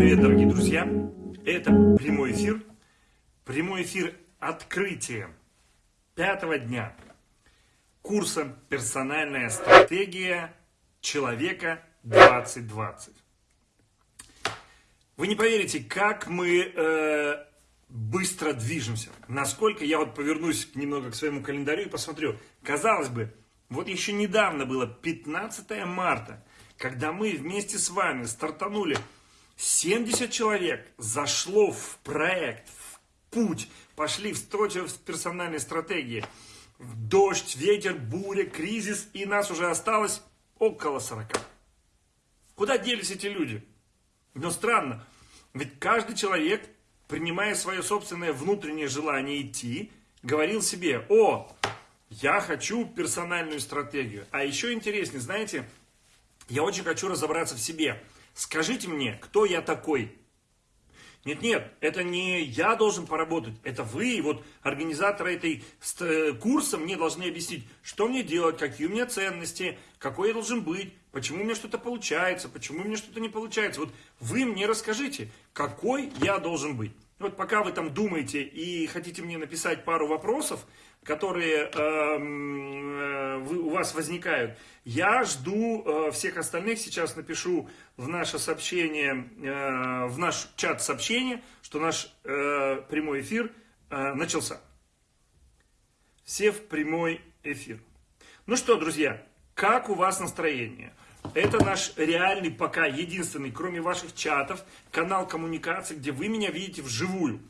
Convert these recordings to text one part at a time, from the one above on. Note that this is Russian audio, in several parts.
привет, дорогие друзья! Это прямой эфир. Прямой эфир открытия пятого дня курса «Персональная стратегия человека 2020». Вы не поверите, как мы э, быстро движемся. Насколько я вот повернусь немного к своему календарю и посмотрю. Казалось бы, вот еще недавно было 15 марта, когда мы вместе с вами стартанули 70 человек зашло в проект, в путь, пошли в встречу в персональной стратегии. Дождь, ветер, буря, кризис, и нас уже осталось около 40. Куда делись эти люди? Но странно, ведь каждый человек, принимая свое собственное внутреннее желание идти, говорил себе, о, я хочу персональную стратегию. А еще интереснее, знаете, я очень хочу разобраться в себе. Скажите мне, кто я такой? Нет, нет, это не я должен поработать, это вы, вот организаторы этой курса мне должны объяснить, что мне делать, какие у меня ценности, какой я должен быть, почему у меня что-то получается, почему у меня что-то не получается. Вот вы мне расскажите, какой я должен быть. Вот пока вы там думаете и хотите мне написать пару вопросов, которые эм, вы, у вас возникают, я жду э, всех остальных. Сейчас напишу в наше сообщение, э, в наш чат сообщение, что наш э, прямой эфир э, начался. Все в прямой эфир. Ну что, друзья, как у вас настроение? Это наш реальный, пока единственный, кроме ваших чатов, канал коммуникации, где вы меня видите вживую,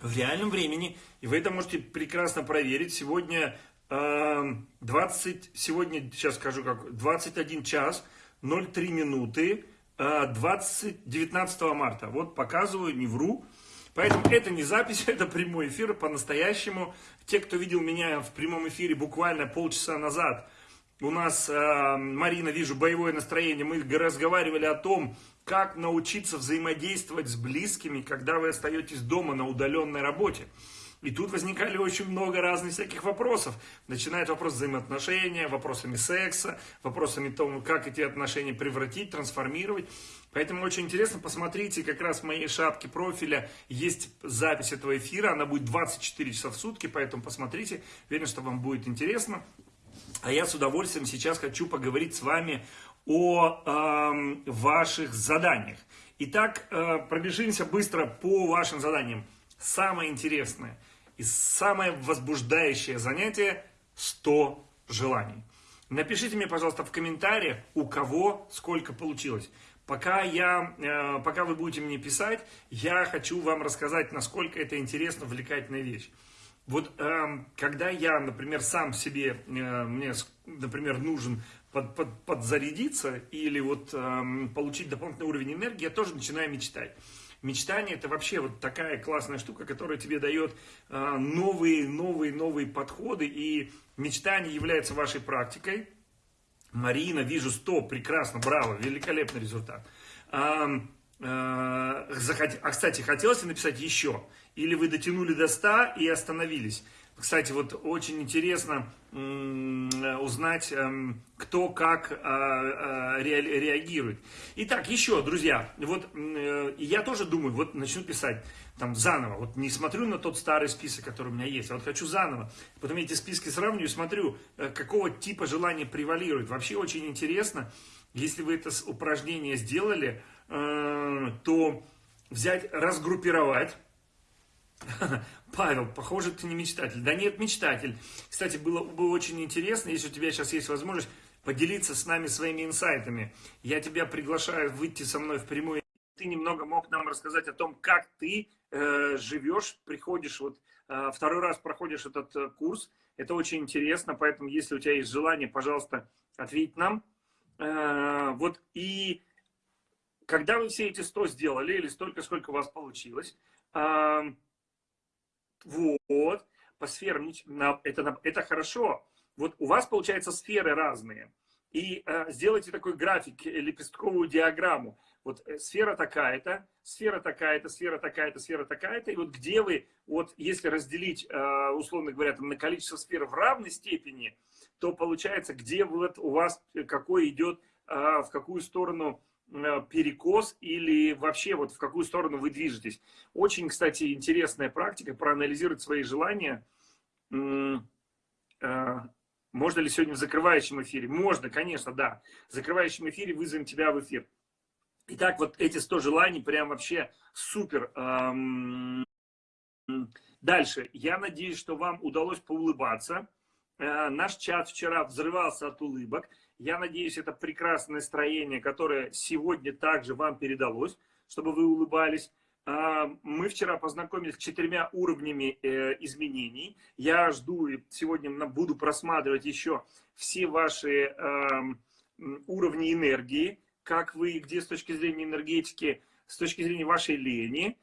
в реальном времени. И вы это можете прекрасно проверить. Сегодня 20, сегодня, сейчас скажу как, 21 час 03 минуты 20, 19 марта. Вот показываю, не вру. Поэтому это не запись, это прямой эфир по-настоящему. Те, кто видел меня в прямом эфире буквально полчаса назад, у нас, э, Марина, вижу, боевое настроение. Мы разговаривали о том, как научиться взаимодействовать с близкими, когда вы остаетесь дома на удаленной работе. И тут возникали очень много разных всяких вопросов. Начинает вопрос взаимоотношения, вопросами секса, вопросами того, как эти отношения превратить, трансформировать. Поэтому очень интересно, посмотрите, как раз в моей шапке профиля есть запись этого эфира, она будет 24 часа в сутки, поэтому посмотрите, уверен, что вам будет интересно. А я с удовольствием сейчас хочу поговорить с вами о э, ваших заданиях. Итак, э, пробежимся быстро по вашим заданиям. Самое интересное и самое возбуждающее занятие – 100 желаний. Напишите мне, пожалуйста, в комментариях, у кого сколько получилось. Пока, я, э, пока вы будете мне писать, я хочу вам рассказать, насколько это интересно, увлекательная вещь. Вот э, когда я, например, сам себе, э, мне, например, нужен под, под, подзарядиться или вот э, получить дополнительный уровень энергии, я тоже начинаю мечтать. Мечтание это вообще вот такая классная штука, которая тебе дает э, новые, новые, новые подходы. И мечтание является вашей практикой. Марина, вижу 100, прекрасно, браво, великолепный результат. А, а, а, кстати, хотелось написать еще. Или вы дотянули до 100 и остановились. Кстати, вот очень интересно узнать, эм, кто как а, а, реагирует. Итак, еще, друзья, вот э, я тоже думаю, вот начну писать там заново. Вот не смотрю на тот старый список, который у меня есть, а вот хочу заново. Потом эти списки сравниваю, смотрю, э, какого типа желания превалирует. Вообще очень интересно, если вы это упражнение сделали, э, то взять, разгруппировать Павел, похоже, ты не мечтатель. Да нет, мечтатель. Кстати, было бы очень интересно, если у тебя сейчас есть возможность поделиться с нами своими инсайтами. Я тебя приглашаю выйти со мной в прямую. Ты немного мог нам рассказать о том, как ты э, живешь, приходишь, вот э, второй раз проходишь этот э, курс. Это очень интересно, поэтому, если у тебя есть желание, пожалуйста, ответь нам. Э, вот и когда вы все эти 100 сделали, или столько, сколько у вас получилось, э, вот, по сферам, это, это хорошо. Вот у вас, получается, сферы разные. И э, сделайте такой график, э, лепестковую диаграмму. Вот э, сфера такая-то, сфера такая-то, сфера такая-то, сфера такая-то. И вот где вы, вот если разделить, э, условно говоря, там, на количество сфер в равной степени, то получается, где вот у вас, э, какой идет, э, в какую сторону перекос или вообще вот в какую сторону вы движетесь. Очень, кстати, интересная практика проанализировать свои желания. Э, можно ли сегодня в закрывающем эфире? Можно, конечно, да. В закрывающем эфире вызовем тебя в эфир. Итак, вот эти 100 желаний прям вообще супер. Дальше. Я надеюсь, что вам удалось поулыбаться. Э, наш чат вчера взрывался от улыбок. Я надеюсь, это прекрасное настроение, которое сегодня также вам передалось, чтобы вы улыбались. Э, мы вчера познакомились с четырьмя уровнями э, изменений. Я жду, сегодня буду просматривать еще все ваши эм, уровни энергии, как вы, где с точки зрения энергетики, с точки зрения вашей лени.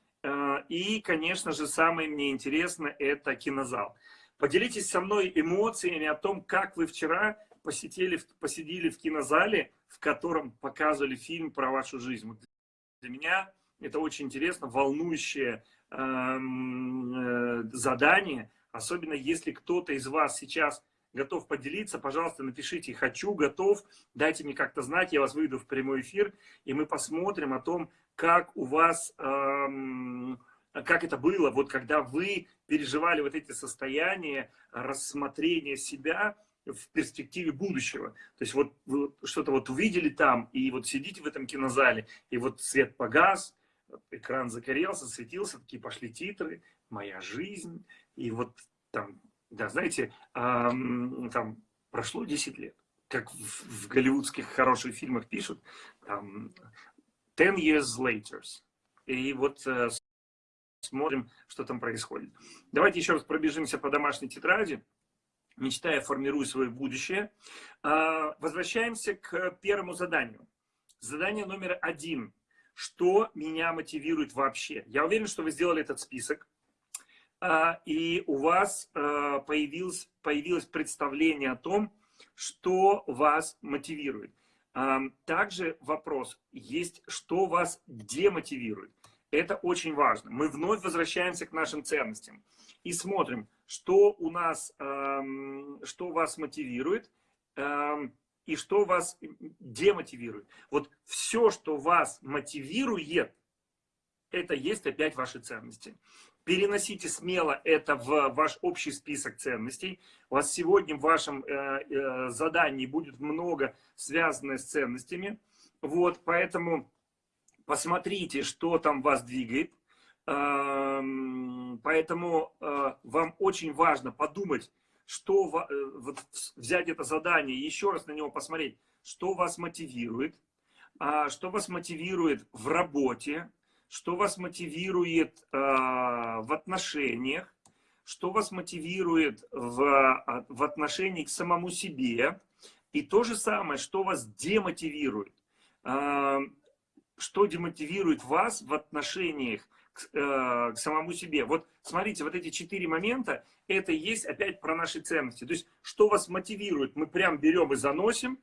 И, конечно же, самое мне интересно – это кинозал. Поделитесь со мной эмоциями о том, как вы вчера посетили, посидели в кинозале, в котором показывали фильм про вашу жизнь. Вот для меня это очень интересно, волнующее эм, э, задание, особенно если кто-то из вас сейчас готов поделиться, пожалуйста, напишите «хочу», «готов», дайте мне как-то знать, я вас выйду в прямой эфир, и мы посмотрим о том, как у вас... Эм, как это было, вот когда вы переживали вот эти состояния рассмотрения себя в перспективе будущего. То есть вот что-то вот увидели там, и вот сидите в этом кинозале, и вот свет погас, экран загорелся, светился, такие пошли титры, «Моя жизнь», и вот там, да, знаете, эм, там прошло 10 лет, как в, в голливудских хороших фильмах пишут, там, 10 years later. И вот э, смотрим, что там происходит. Давайте еще раз пробежимся по домашней тетради. Мечтая, формирую свое будущее. А, возвращаемся к первому заданию. Задание номер один. Что меня мотивирует вообще? Я уверен, что вы сделали этот список. А, и у вас а, появилось, появилось представление о том, что вас мотивирует. Также вопрос есть, что вас демотивирует. Это очень важно. Мы вновь возвращаемся к нашим ценностям и смотрим, что у нас, эм, что вас мотивирует эм, и что вас демотивирует. Вот все, что вас мотивирует, это есть опять ваши ценности. Переносите смело это в ваш общий список ценностей. У вас сегодня в вашем э, э, задании будет много связанное с ценностями. Вот, поэтому посмотрите, что там вас двигает. Эм, поэтому э, вам очень важно подумать, что э, вот взять это задание, еще раз на него посмотреть, что вас мотивирует, а, что вас мотивирует в работе, что вас мотивирует э, в отношениях, что вас мотивирует в, а, в отношении к самому себе, и то же самое, что вас демотивирует. Эм, что демотивирует вас в отношениях к, э, к самому себе. Вот смотрите, вот эти четыре момента, это есть опять про наши ценности. То есть, что вас мотивирует, мы прям берем и заносим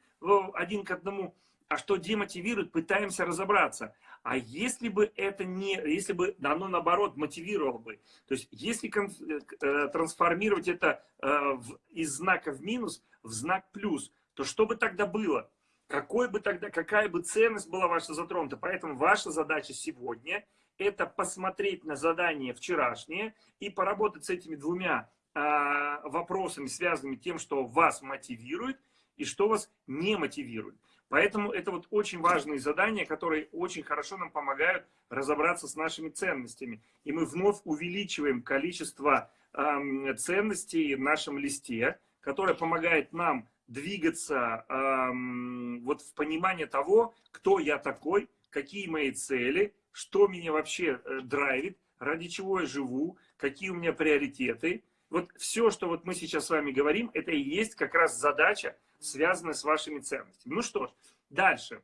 один к одному, а что демотивирует, пытаемся разобраться. А если бы это не, если бы оно наоборот мотивировало бы, то есть если э, э, трансформировать это э, в, из знака в минус в знак плюс, то что бы тогда было? какой бы тогда, какая бы ценность была ваша затронута. Поэтому ваша задача сегодня – это посмотреть на задание вчерашнее и поработать с этими двумя а, вопросами, связанными тем, что вас мотивирует и что вас не мотивирует. Поэтому это вот очень важные задания, которые очень хорошо нам помогают разобраться с нашими ценностями. И мы вновь увеличиваем количество э, ценностей в нашем листе, которое помогает нам двигаться эм, вот в понимание того, кто я такой, какие мои цели, что меня вообще э, драйвит, ради чего я живу, какие у меня приоритеты. Вот все, что вот мы сейчас с вами говорим, это и есть как раз задача, связанная с вашими ценностями. Ну что ж, дальше.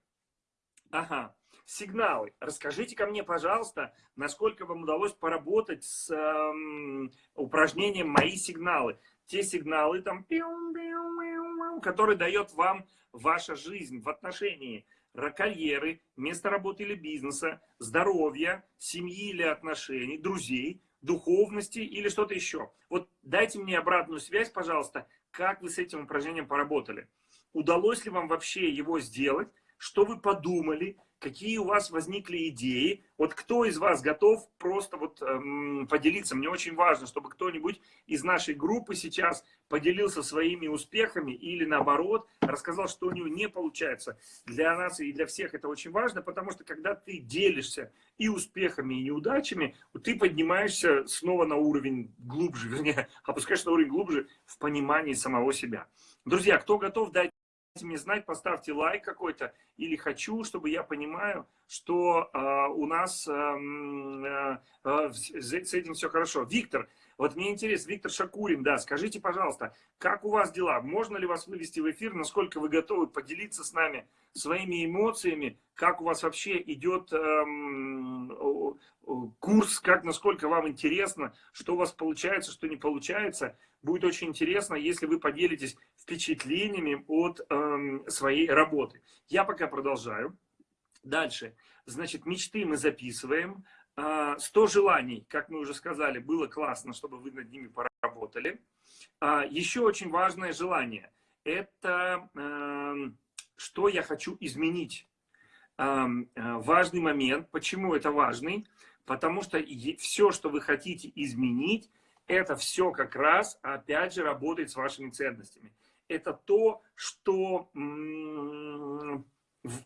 Ага, сигналы. Расскажите ко мне, пожалуйста, насколько вам удалось поработать с эм, упражнением «Мои сигналы» те сигналы, там, которые дает вам ваша жизнь в отношении карьеры, места работы или бизнеса, здоровья, семьи или отношений, друзей, духовности или что-то еще. Вот дайте мне обратную связь, пожалуйста, как вы с этим упражнением поработали. Удалось ли вам вообще его сделать, что вы подумали, какие у вас возникли идеи. Вот кто из вас готов просто вот эм, поделиться? Мне очень важно, чтобы кто-нибудь из нашей группы сейчас поделился своими успехами или наоборот рассказал, что у него не получается. Для нас и для всех это очень важно, потому что когда ты делишься и успехами, и неудачами, ты поднимаешься снова на уровень глубже, вернее, опускаешься на уровень глубже в понимании самого себя. Друзья, кто готов дать мне знать, поставьте лайк какой-то или хочу, чтобы я понимаю, что э, у нас э, э, с этим все хорошо. Виктор, вот мне интересно, Виктор Шакурин, да, скажите, пожалуйста, как у вас дела? Можно ли вас вывести в эфир? Насколько вы готовы поделиться с нами своими эмоциями? Как у вас вообще идет эм, курс? Как, насколько вам интересно? Что у вас получается, что не получается? Будет очень интересно, если вы поделитесь впечатлениями от э, своей работы. Я пока продолжаю. Дальше. Значит, мечты мы записываем. 100 а, желаний, как мы уже сказали, было классно, чтобы вы над ними поработали. А, еще очень важное желание. Это э, что я хочу изменить. Э, важный момент. Почему это важный? Потому что все, что вы хотите изменить, это все как раз, опять же, работает с вашими ценностями это то, что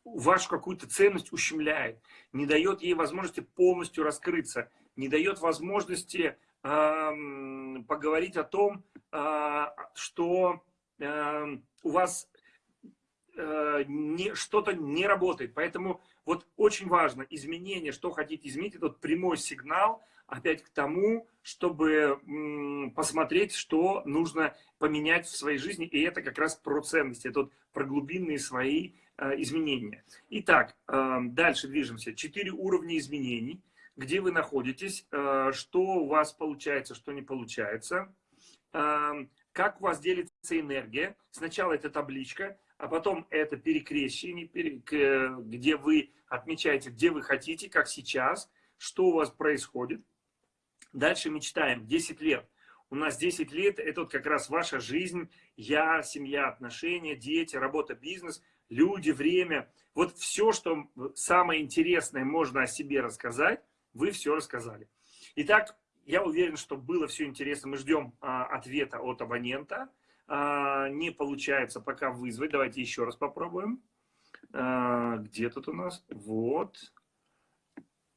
вашу какую-то ценность ущемляет, не дает ей возможности полностью раскрыться, не дает возможности э, поговорить о том, э, что э, у вас э, что-то не работает. Поэтому вот очень важно изменение, что хотите изменить, этот прямой сигнал опять к тому, чтобы посмотреть, что нужно поменять в своей жизни. И это как раз про ценности, это вот про глубинные свои э, изменения. Итак, э, дальше движемся. Четыре уровня изменений. Где вы находитесь, э, что у вас получается, что не получается. Как у вас делится энергия. Сначала это табличка, а потом это перекрещение, где вы отмечаете, где вы хотите, как сейчас, что у вас происходит. Дальше мечтаем. 10 лет. У нас 10 лет – это вот как раз ваша жизнь, я, семья, отношения, дети, работа, бизнес, люди, время. Вот все, что самое интересное можно о себе рассказать, вы все рассказали. Итак, я уверен, что было все интересно. Мы ждем а, ответа от абонента. А, не получается пока вызвать. Давайте еще раз попробуем. А, где тут у нас? Вот.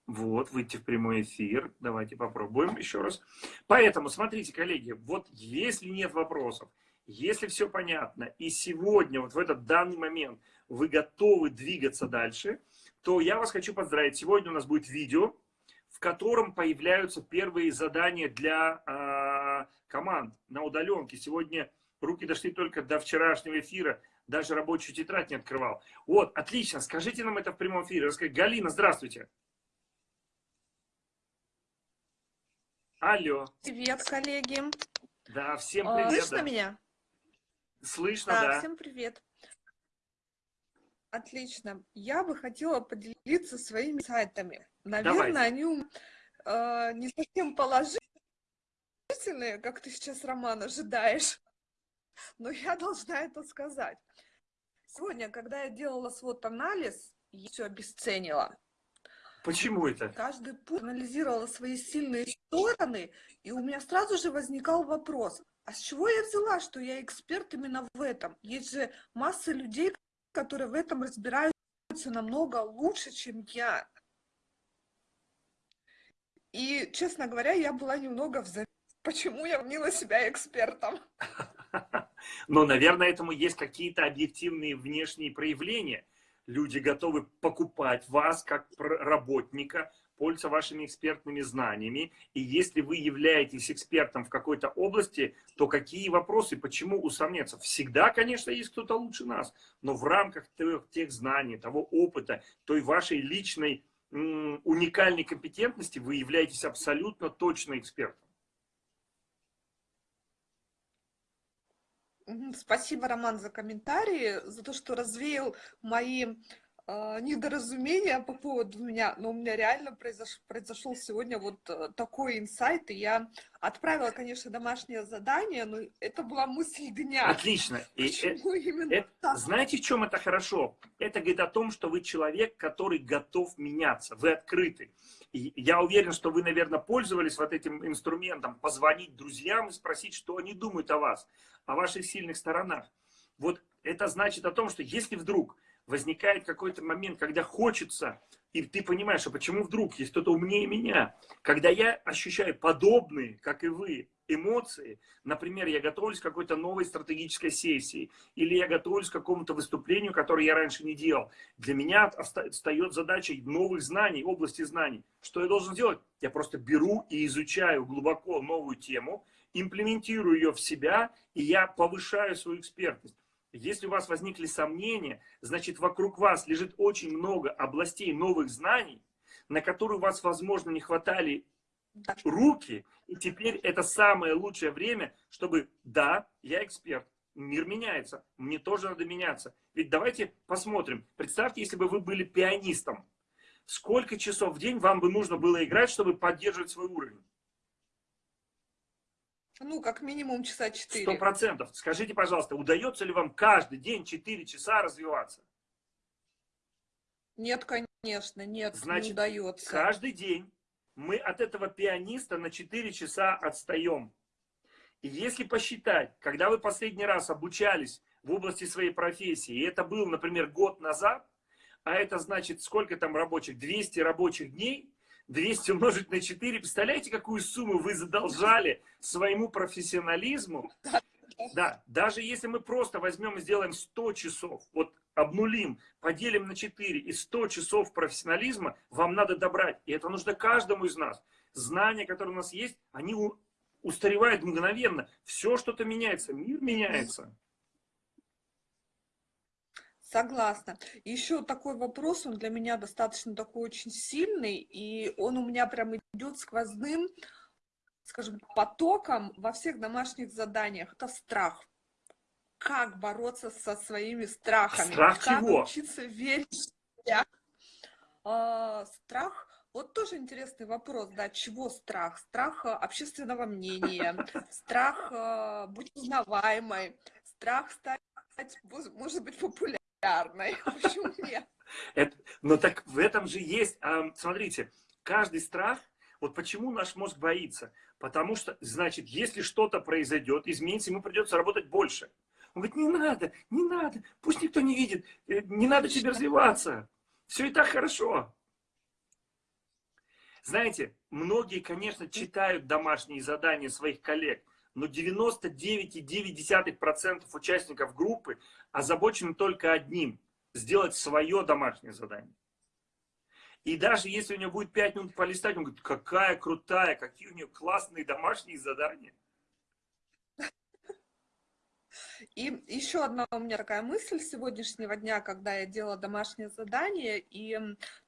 Вот, выйти в прямой эфир. Давайте попробуем еще раз. Поэтому, смотрите, коллеги, вот если нет вопросов, если все понятно, и сегодня, вот в этот данный момент, вы готовы двигаться дальше, то я вас хочу поздравить. Сегодня у нас будет видео, в котором появляются первые задания для э, команд на удаленке. Сегодня руки дошли только до вчерашнего эфира, даже рабочую тетрадь не открывал. Вот, отлично, скажите нам это в прямом эфире. Расскажите. Галина, здравствуйте. Алло. Привет, коллеги. Да, всем привет. Слышно да. меня? Слышно, да, да. Всем привет. Отлично. Я бы хотела поделиться своими сайтами. Наверное, Давайте. они э, не совсем положительные, как ты сейчас, Роман, ожидаешь. Но я должна это сказать. Сегодня, когда я делала свод-анализ, я все обесценила. Почему это? Каждый путь анализировала свои сильные стороны, и у меня сразу же возникал вопрос, а с чего я взяла, что я эксперт именно в этом? Есть же масса людей, которые в этом разбираются намного лучше, чем я. И, честно говоря, я была немного в. Почему я мнила себя экспертом? Но, наверное, этому есть какие-то объективные внешние проявления люди готовы покупать вас как работника, пользоваться вашими экспертными знаниями. И если вы являетесь экспертом в какой-то области, то какие вопросы, почему усомниться? Всегда, конечно, есть кто-то лучше нас, но в рамках тех, тех знаний, того опыта, той вашей личной уникальной компетентности вы являетесь абсолютно точно экспертом. Спасибо, Роман, за комментарии, за то, что развеял мои недоразумение по поводу меня, но у меня реально произош, произошел сегодня вот э, такой инсайт, и я отправила, конечно, домашнее задание, но это была мысль дня. Отлично. И это, именно это, так? Знаете, в чем это хорошо? Это говорит о том, что вы человек, который готов меняться, вы открыты. И я уверен, что вы, наверное, пользовались вот этим инструментом, позвонить друзьям и спросить, что они думают о вас, о ваших сильных сторонах. Вот это значит о том, что если вдруг возникает какой-то момент, когда хочется, и ты понимаешь, а почему вдруг есть кто-то умнее меня, когда я ощущаю подобные, как и вы, эмоции, например, я готовлюсь к какой-то новой стратегической сессии, или я готовлюсь к какому-то выступлению, которое я раньше не делал, для меня встает задача новых знаний, области знаний. Что я должен делать? Я просто беру и изучаю глубоко новую тему, имплементирую ее в себя, и я повышаю свою экспертность. Если у вас возникли сомнения, значит вокруг вас лежит очень много областей новых знаний, на которые у вас, возможно, не хватали руки, и теперь это самое лучшее время, чтобы, да, я эксперт, мир меняется, мне тоже надо меняться. Ведь давайте посмотрим, представьте, если бы вы были пианистом, сколько часов в день вам бы нужно было играть, чтобы поддерживать свой уровень? Ну, как минимум часа четыре. Сто процентов. Скажите, пожалуйста, удается ли вам каждый день четыре часа развиваться? Нет, конечно, нет, Значит, не удается. каждый день мы от этого пианиста на 4 часа отстаем. И если посчитать, когда вы последний раз обучались в области своей профессии, и это был, например, год назад, а это значит, сколько там рабочих? 200 рабочих дней, 200 умножить на 4. Представляете, какую сумму вы задолжали своему профессионализму? Да, даже если мы просто возьмем и сделаем 100 часов, вот обнулим, поделим на 4 и 100 часов профессионализма вам надо добрать. И это нужно каждому из нас. Знания, которые у нас есть, они устаревают мгновенно. Все что-то меняется, мир меняется. Согласна. Еще такой вопрос, он для меня достаточно такой очень сильный, и он у меня прям идет сквозным, скажем, потоком во всех домашних заданиях. Это страх как бороться со своими страхами. Страх как чего? учиться верить в себя. А, страх, вот тоже интересный вопрос, да, чего страх? Страх а, общественного мнения, страх а, быть узнаваемой, страх стать, может быть, популярной. Почему нет? Это, но так в этом же есть, смотрите, каждый страх, вот почему наш мозг боится? Потому что, значит, если что-то произойдет, изменится, ему придется работать больше. Он говорит, не надо, не надо, пусть никто не видит, э, не надо тебе развиваться. Все и так хорошо. Знаете, многие, конечно, читают домашние задания своих коллег, но 99,9% участников группы озабочены только одним – сделать свое домашнее задание. И даже если у него будет 5 минут полистать, он говорит, какая крутая, какие у нее классные домашние задания. И еще одна у меня такая мысль сегодняшнего дня, когда я делала домашнее задание, и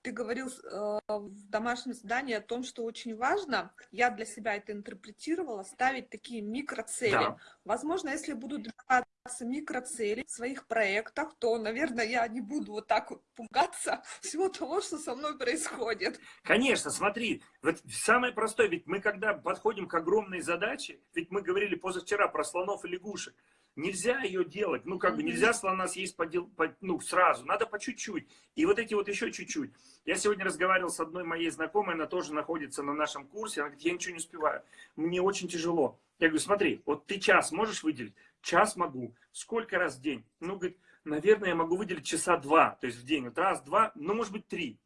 ты говорил э, в домашнем задании о том, что очень важно, я для себя это интерпретировала, ставить такие микроцели. Да. Возможно, если буду добиваться микроцелей в своих проектах, то, наверное, я не буду вот так вот пугаться всего того, что со мной происходит. Конечно, смотри, вот самое простое, ведь мы когда подходим к огромной задаче, ведь мы говорили позавчера про слонов и лягушек, Нельзя ее делать, ну как бы нельзя слона съесть по, по, ну, сразу, надо по чуть-чуть. И вот эти вот еще чуть-чуть. Я сегодня разговаривал с одной моей знакомой, она тоже находится на нашем курсе, она говорит, я ничего не успеваю, мне очень тяжело. Я говорю, смотри, вот ты час можешь выделить? Час могу. Сколько раз в день? Ну, говорит, наверное, я могу выделить часа два, то есть в день. Вот раз, два, ну, может быть, три.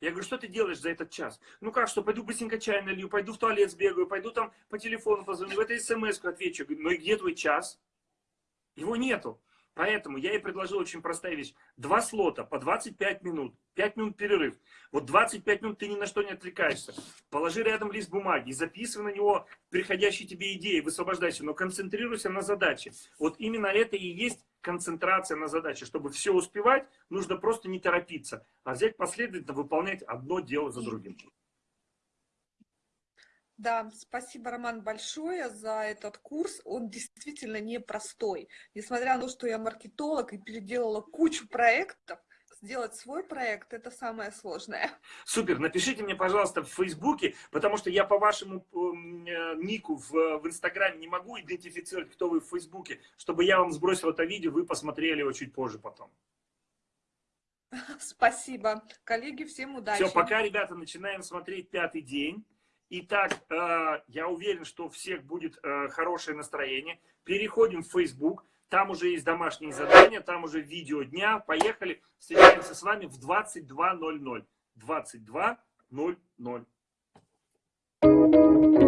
Я говорю, что ты делаешь за этот час? Ну как, что, пойду быстренько чай налью, пойду в туалет сбегаю, пойду там по телефону позвоню, в этой смс отвечу. Я говорю, ну и где твой час? Его нету. Поэтому я ей предложил очень простая вещь. Два слота по 25 минут. 5 минут перерыв. Вот 25 минут ты ни на что не отвлекаешься. Положи рядом лист бумаги, записывай на него приходящие тебе идеи, высвобождайся, но концентрируйся на задаче. Вот именно это и есть концентрация на задаче. Чтобы все успевать, нужно просто не торопиться, а взять последовательно выполнять одно дело за другим. Да, спасибо, Роман, большое за этот курс. Он действительно непростой. Несмотря на то, что я маркетолог и переделала кучу проектов, сделать свой проект, это самое сложное. Супер, напишите мне, пожалуйста, в Фейсбуке, потому что я по вашему э, нику в, в Инстаграме не могу идентифицировать, кто вы в Фейсбуке, чтобы я вам сбросил это видео, вы посмотрели его чуть позже потом. Спасибо. Коллеги, всем удачи. Все, пока, ребята, начинаем смотреть пятый день. Итак, э, я уверен, что у всех будет э, хорошее настроение. Переходим в Facebook. Там уже есть домашние задания, там уже видео дня. Поехали. Встречаемся с вами в 22.00. 22.00.